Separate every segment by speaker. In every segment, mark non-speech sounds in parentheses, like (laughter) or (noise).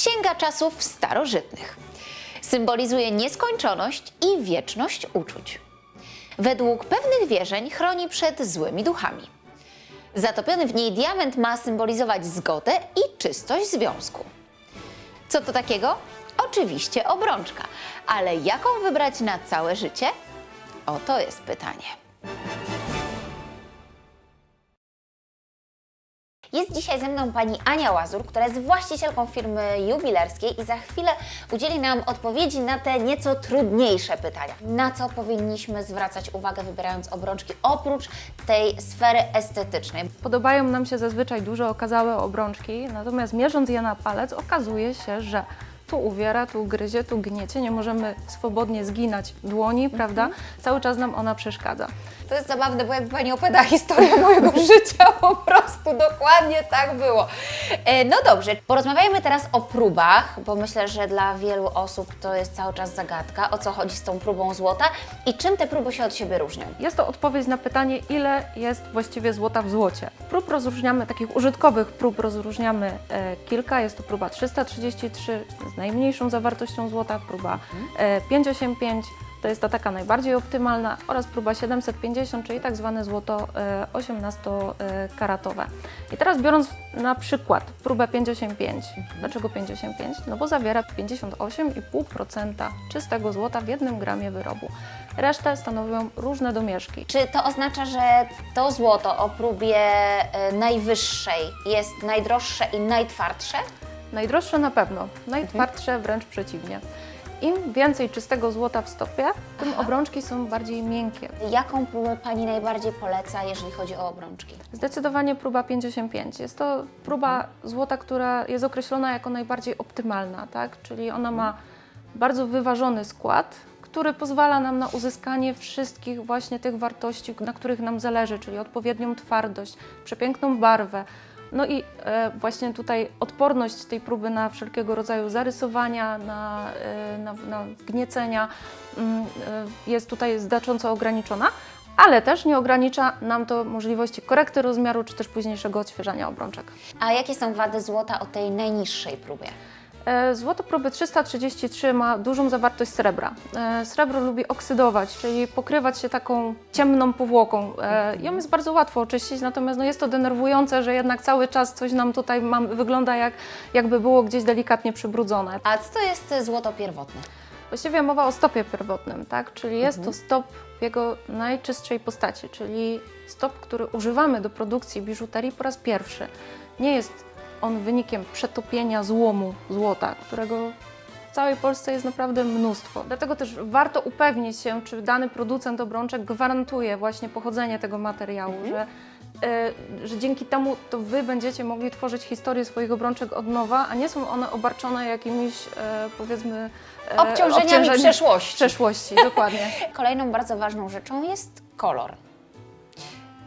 Speaker 1: sięga czasów starożytnych. Symbolizuje nieskończoność i wieczność uczuć. Według pewnych wierzeń chroni przed złymi duchami. Zatopiony w niej diament ma symbolizować zgodę i czystość związku. Co to takiego? Oczywiście obrączka, ale jaką wybrać na całe życie? Oto jest pytanie. Jest dzisiaj ze mną pani Ania Łazur, która jest właścicielką firmy jubilerskiej i za chwilę udzieli nam odpowiedzi na te nieco trudniejsze pytania. Na co powinniśmy zwracać uwagę wybierając obrączki oprócz tej sfery estetycznej?
Speaker 2: Podobają nam się zazwyczaj duże okazałe obrączki, natomiast mierząc je na palec okazuje się, że tu uwiera, tu gryzie, tu gniecie, nie możemy swobodnie zginać dłoni, prawda? Cały czas nam ona przeszkadza.
Speaker 1: To jest zabawne, bo jakby Pani opowiada (laughs) historię mojego (laughs) życia, po prostu dokładnie tak było. E, No dobrze, porozmawiajmy teraz o próbach, bo myślę, że dla wielu osób to jest cały czas zagadka, o co chodzi z tą próbą złota i czym te próby się od siebie różnią.
Speaker 2: Jest to odpowiedź na pytanie, ile jest właściwie złota w złocie. Prób rozróżniamy, takich użytkowych prób rozróżniamy e, kilka. Jest to próba 333 z najmniejszą zawartością złota, próba e, 585 to jest ta taka najbardziej optymalna oraz próba 750, czyli tak zwane złoto e, 18-karatowe. I teraz biorąc na przykład próbę 585. Dlaczego 585? No bo zawiera 58,5% czystego złota w jednym gramie wyrobu. Resztę stanowią różne domieszki.
Speaker 1: Czy to oznacza, że to złoto o próbie e, najwyższej jest najdroższe i najtwardsze?
Speaker 2: Najdroższe na pewno, najtwardsze wręcz przeciwnie. Im więcej czystego złota w stopie, tym obrączki są bardziej miękkie.
Speaker 1: Jaką próbę Pani najbardziej poleca, jeżeli chodzi o obrączki?
Speaker 2: Zdecydowanie próba 55. Jest to próba złota, która jest określona jako najbardziej optymalna, tak? czyli ona ma bardzo wyważony skład, który pozwala nam na uzyskanie wszystkich właśnie tych wartości, na których nam zależy, czyli odpowiednią twardość, przepiękną barwę. No i e, właśnie tutaj odporność tej próby na wszelkiego rodzaju zarysowania, na, e, na, na gniecenia mm, e, jest tutaj znacząco ograniczona, ale też nie ogranicza nam to możliwości korekty rozmiaru czy też późniejszego odświeżania obrączek.
Speaker 1: A jakie są wady złota o tej najniższej próbie?
Speaker 2: E, Złoto próby 333 ma dużą zawartość srebra. E, Srebro lubi oksydować, czyli pokrywać się taką ciemną powłoką. E, Ją jest bardzo łatwo oczyścić, natomiast no jest to denerwujące, że jednak cały czas coś nam tutaj mam, wygląda jak, jakby było gdzieś delikatnie przybrudzone.
Speaker 1: A co to jest złoto pierwotne?
Speaker 2: Właściwie mowa o stopie pierwotnym, tak? czyli jest to stop w jego najczystszej postaci, czyli stop, który używamy do produkcji biżuterii po raz pierwszy. Nie jest on wynikiem przetopienia złomu złota, którego w całej Polsce jest naprawdę mnóstwo. Dlatego też warto upewnić się, czy dany producent obrączek gwarantuje właśnie pochodzenie tego materiału, że, e, że dzięki temu to Wy będziecie mogli tworzyć historię swoich obrączek od nowa, a nie są one obarczone jakimiś e, powiedzmy e,
Speaker 1: Obciążeniami przeszłości.
Speaker 2: przeszłości, dokładnie. (laughs)
Speaker 1: Kolejną bardzo ważną rzeczą jest kolor.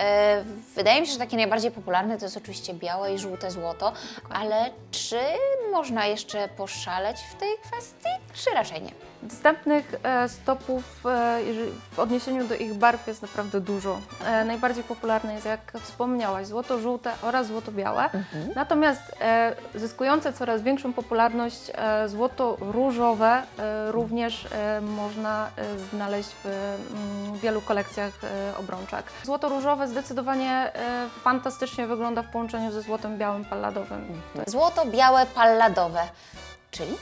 Speaker 1: E, Wydaje mi się, że takie najbardziej popularne to jest oczywiście białe i żółte złoto, ale czy można jeszcze poszaleć w tej kwestii, czy raczej nie?
Speaker 2: Dostępnych e, stopów e, w odniesieniu do ich barw jest naprawdę dużo. E, najbardziej popularne jest, jak wspomniałaś, złoto-żółte oraz złoto-białe. Natomiast e, zyskujące coraz większą popularność złoto-różowe również można znaleźć w mm, wielu kolekcjach obrączek. Złoto-różowe zdecydowanie fantastycznie wygląda w połączeniu ze złotem białym palladowym.
Speaker 1: Złoto, białe, palladowe, czyli?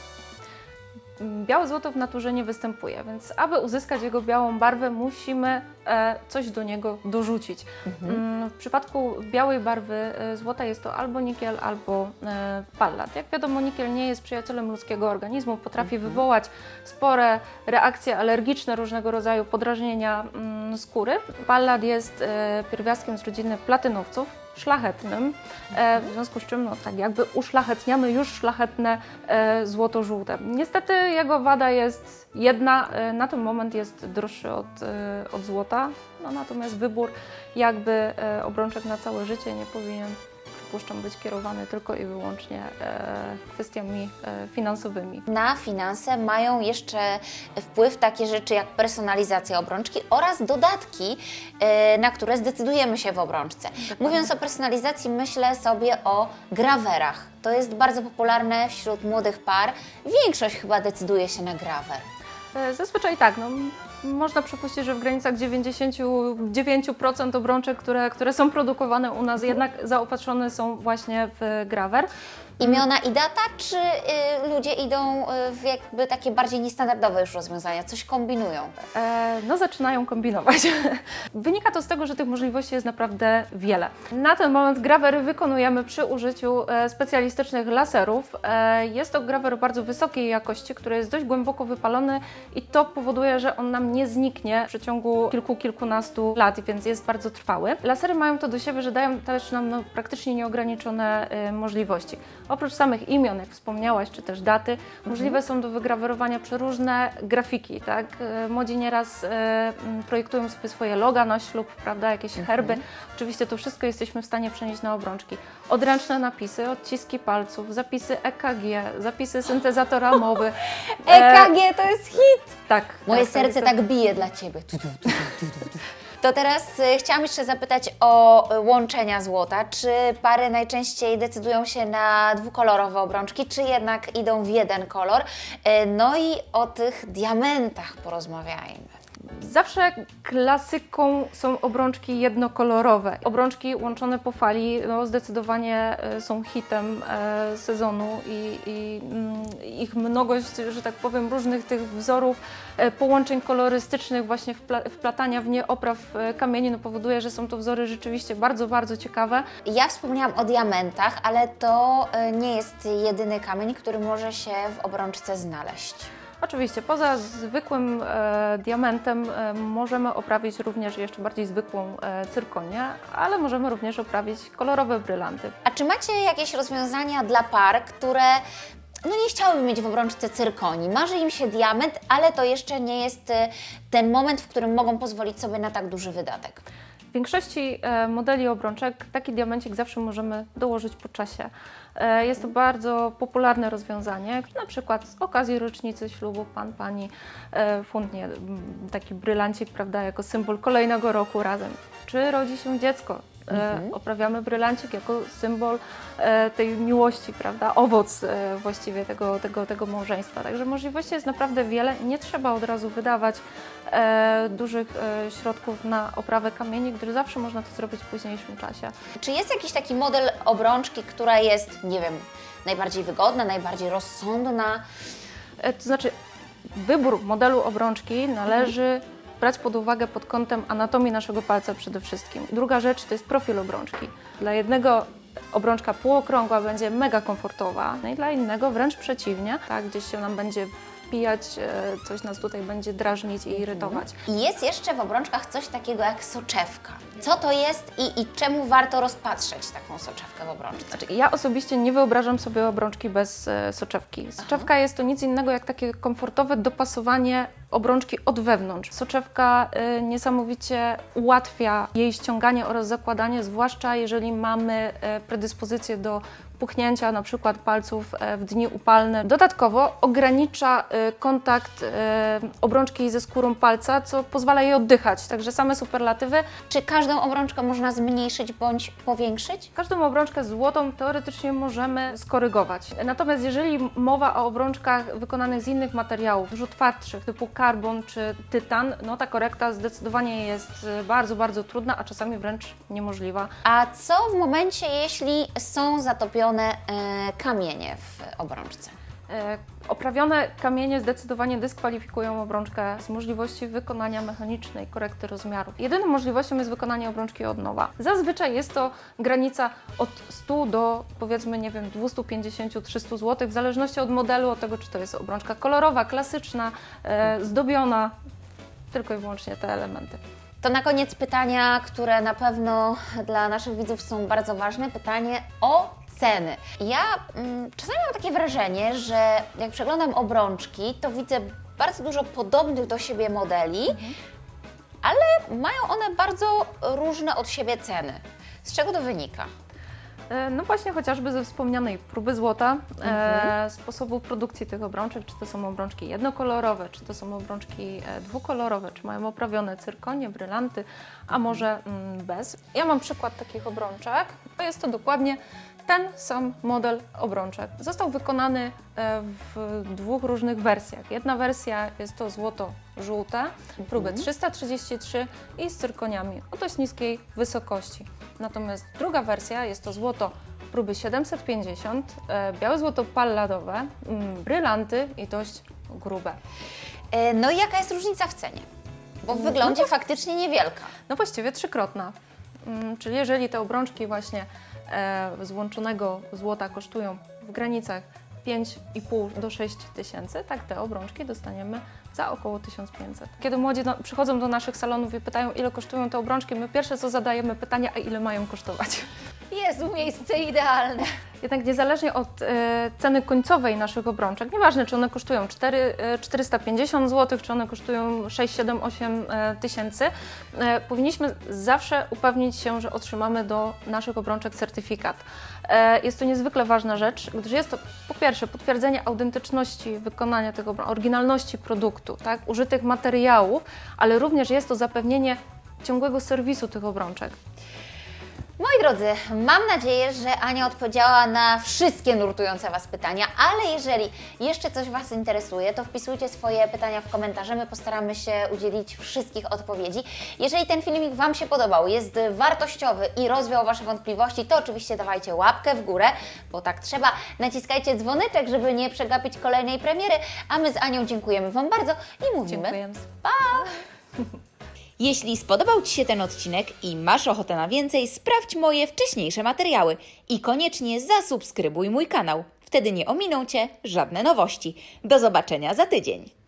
Speaker 2: Białe złoto w naturze nie występuje, więc aby uzyskać jego białą barwę, musimy e, coś do niego dorzucić. Mm, W przypadku białej barwy e, złota jest to albo nikiel, albo e, pallat. Jak wiadomo, nikiel nie jest przyjacielem ludzkiego organizmu, potrafi wywołać spore reakcje alergiczne, różnego rodzaju podrażnienia mm, skóry. Pallat jest pierwiastkiem z rodziny platynowców, szlachetnym, e, w związku z czym no, tak jakby uszlachetniamy już szlachetne e, złoto-żółte. Niestety jego wada jest jedna, e, na ten moment jest droższy od, od złota, no, natomiast wybór jakby obrączek na całe życie nie powinien przypuszczam, być kierowany tylko i wyłącznie e, kwestiami e, finansowymi.
Speaker 1: Na finanse mają jeszcze wpływ takie rzeczy jak personalizacja obrączki oraz dodatki, e, na które zdecydujemy się w obrączce. Mówiąc o personalizacji, myślę sobie o grawerach. To jest bardzo popularne wśród młodych par. Większość chyba decyduje się na grawer.
Speaker 2: Zazwyczaj tak, no, można przypuścić, że w granicach 99% obrączek, które, które są produkowane u nas, jednak zaopatrzone są właśnie w grawer.
Speaker 1: Imiona i data, czy y, ludzie idą y, w jakby takie bardziej niestandardowe już rozwiązania, coś kombinują?
Speaker 2: E, no zaczynają kombinować. (laughs) Wynika to z tego, że tych możliwości jest naprawdę wiele. Na ten moment grawery wykonujemy przy użyciu e, specjalistycznych laserów. E, jest to grawer bardzo wysokiej jakości, który jest dość głęboko wypalony i to powoduje, że on nam nie zniknie w przeciągu kilku, kilkunastu lat, więc jest bardzo trwały. Lasery mają to do siebie, że dają też nam no, praktycznie nieograniczone e, możliwości. Oprócz samych imion, jak wspomniałaś, czy też daty, możliwe są do wygrawerowania przeróżne grafiki, tak? E, Młodzi nieraz e, m, projektują sobie swoje loga na ślub, prawda, jakieś herby. Oczywiście to wszystko jesteśmy w stanie przenieść na obrączki. Odręczne napisy, odciski palców, zapisy EKG, zapisy syntezatora mowy. (laughs) E,
Speaker 1: EKG to jest hit!
Speaker 2: tak.
Speaker 1: Moje
Speaker 2: tak,
Speaker 1: serce tak bije dla Ciebie. To teraz y, chciałam jeszcze zapytać o y, łączenia złota. Czy pary najczęściej decydują się na dwukolorowe obrączki, czy jednak idą w jeden kolor? Y, No i o tych diamentach porozmawiajmy.
Speaker 2: Zawsze klasyką są obrączki jednokolorowe. Obrączki łączone po fali no, zdecydowanie e, są hitem e, sezonu i, i mm, ich mnogość, że tak powiem, różnych tych wzorów, e, połączeń kolorystycznych, właśnie wpla- wplatania w nie opraw kamieni no, powoduje, że są to wzory rzeczywiście bardzo, bardzo ciekawe.
Speaker 1: Ja wspomniałam o diamentach, ale to nie jest jedyny kamień, który może się w obrączce znaleźć.
Speaker 2: Oczywiście, poza zwykłym e, diamentem e, możemy oprawić również jeszcze bardziej zwykłą e, cyrkonię, ale możemy również oprawić kolorowe brylanty.
Speaker 1: A czy macie jakieś rozwiązania dla par, które no nie chciałyby mieć w obrączce cyrkonii? Marzy im się diament, ale to jeszcze nie jest y, ten moment, w którym mogą pozwolić sobie na tak duży wydatek.
Speaker 2: W większości e, modeli obrączek taki diamencik zawsze możemy dołożyć po czasie. E, Jest to bardzo popularne rozwiązanie. Na przykład z okazji rocznicy ślubu pan, pani e, fundnie taki brylancik, prawda, jako symbol kolejnego roku razem. Czy rodzi się dziecko? E, Oprawiamy brylancik jako symbol e, tej miłości, prawda, owoc e, właściwie tego, tego, tego małżeństwa. Także możliwości jest naprawdę wiele. Nie trzeba od razu wydawać dużych środków na oprawę kamieni, gdyż zawsze można to zrobić w późniejszym czasie.
Speaker 1: Czy jest jakiś taki model obrączki, która jest, nie wiem, najbardziej wygodna, najbardziej rozsądna?
Speaker 2: To znaczy, wybór modelu obrączki należy brać pod uwagę pod kątem anatomii naszego palca przede wszystkim. Druga rzecz to jest profil obrączki. Dla jednego obrączka półokrągła będzie mega komfortowa, no i dla innego wręcz przeciwnie, tak, gdzieś się nam będzie wpijać, e, coś nas tutaj będzie drażnić i irytować.
Speaker 1: I jest jeszcze w obrączkach coś takiego jak soczewka. Co to jest i, i czemu warto rozpatrzeć taką soczewkę w obrączce?
Speaker 2: Znaczy, ja osobiście nie wyobrażam sobie obrączki bez e, soczewki. Soczewka jest to nic innego jak takie komfortowe dopasowanie obrączki od wewnątrz. Soczewka e, niesamowicie ułatwia jej ściąganie oraz zakładanie, zwłaszcza jeżeli mamy e, predyspozycję do puchnięcia na przykład palców e, w dni upalne. Dodatkowo ogranicza e, kontakt e, obrączki ze skórą palca, co pozwala jej oddychać. Także same superlatywy
Speaker 1: Czy każdą obrączkę można zmniejszyć bądź powiększyć?
Speaker 2: Każdą obrączkę złotą teoretycznie możemy skorygować. Natomiast jeżeli mowa o obrączkach wykonanych z innych materiałów, dużo twardszych, typu karbon czy tytan, no ta korekta zdecydowanie jest bardzo, bardzo trudna, a czasami wręcz niemożliwa.
Speaker 1: A co w momencie, jeśli są zatopione e, kamienie w obrączce?
Speaker 2: E, Oprawione kamienie zdecydowanie dyskwalifikują obrączkę z możliwości wykonania mechanicznej korekty rozmiarów. Jedyną możliwością jest wykonanie obrączki od nowa. Zazwyczaj jest to granica od 100 do powiedzmy, nie wiem, 250-300 zł, w zależności od modelu, od tego, czy to jest obrączka kolorowa, klasyczna, e, zdobiona, tylko i wyłącznie te elementy.
Speaker 1: To na koniec pytania, które na pewno dla naszych widzów są bardzo ważne. Pytanie o ceny. Ja mm, czasami mam takie wrażenie, że jak przeglądam obrączki, to widzę bardzo dużo podobnych do siebie modeli, ale mają one bardzo różne od siebie ceny. Z czego to wynika?
Speaker 2: E, No właśnie chociażby ze wspomnianej próby złota, e, sposobu produkcji tych obrączek, czy to są obrączki jednokolorowe, czy to są obrączki e, dwukolorowe, czy mają oprawione cyrkonie, brylanty, a może mm, bez. Ja mam przykład takich obrączek, to jest to dokładnie ten sam model obrączek. Został wykonany e, w dwóch różnych wersjach. Jedna wersja jest to złoto-żółte, próby 333 i z cyrkoniami o dość niskiej wysokości. Natomiast druga wersja jest to złoto próby 750, e, białe złoto palladowe, mm, brylanty i dość grube.
Speaker 1: E, No i jaka jest różnica w cenie? Bo w wyglądzie faktycznie niewielka.
Speaker 2: No właściwie trzykrotna. Mm, Czyli jeżeli te obrączki właśnie e, z łączonego złota kosztują w granicach 5,5 do 6 tysięcy, tak te obrączki dostaniemy za około 1500. Kiedy młodzi do, przychodzą do naszych salonów i pytają, ile kosztują te obrączki, my pierwsze co zadajemy pytanie, a ile mają kosztować?
Speaker 1: Jezu, miejsce idealne.
Speaker 2: Jednak niezależnie od e, ceny końcowej naszych obrączek, nieważne czy one kosztują 4, e, 450 zł, czy one kosztują 6, 7, 8 e, tysięcy, e, powinniśmy zawsze upewnić się, że otrzymamy do naszych obrączek certyfikat. E, jest to niezwykle ważna rzecz, gdyż jest to po pierwsze potwierdzenie autentyczności wykonania tego, oryginalności produktu, tak, użytych materiałów, ale również jest to zapewnienie ciągłego serwisu tych obrączek.
Speaker 1: Moi drodzy, mam nadzieję, że Ania odpowiedziała na wszystkie nurtujące Was pytania, ale jeżeli jeszcze coś Was interesuje, to wpisujcie swoje pytania w komentarze. My postaramy się udzielić wszystkich odpowiedzi. Jeżeli ten filmik Wam się podobał, jest wartościowy i rozwiał Wasze wątpliwości, to oczywiście dawajcie łapkę w górę, bo tak trzeba. Naciskajcie dzwoneczek, żeby nie przegapić kolejnej premiery, a my z Anią dziękujemy Wam bardzo i mówimy
Speaker 2: Dziękuję.
Speaker 1: Jeśli spodobał Ci się ten odcinek i masz ochotę na więcej, sprawdź moje wcześniejsze materiały i koniecznie zasubskrybuj mój kanał. Wtedy nie ominą Cię żadne nowości. Do zobaczenia za tydzień.